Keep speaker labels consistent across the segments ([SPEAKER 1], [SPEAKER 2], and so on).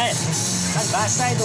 [SPEAKER 1] はいまずバーサイド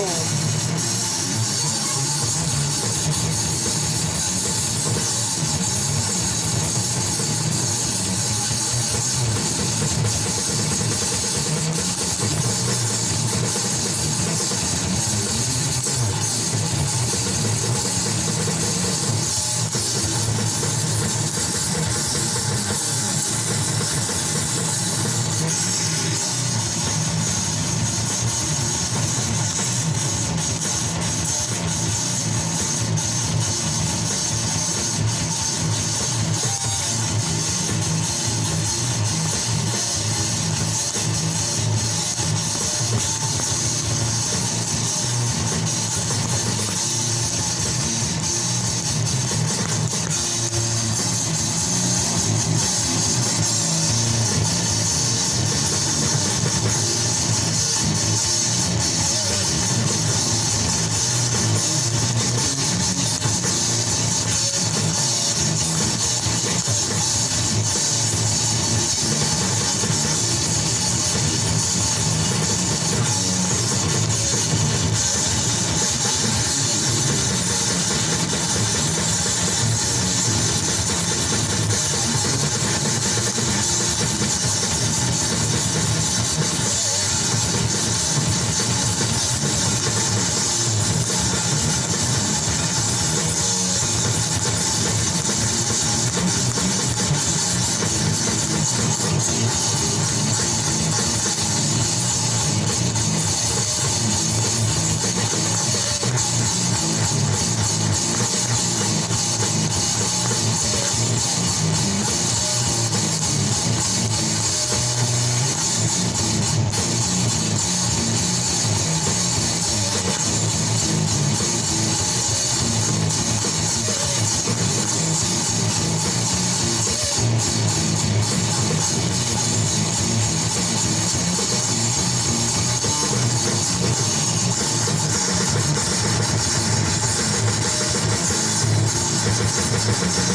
[SPEAKER 1] Thank you.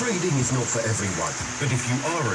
[SPEAKER 2] Trading is not for everyone, but if you are a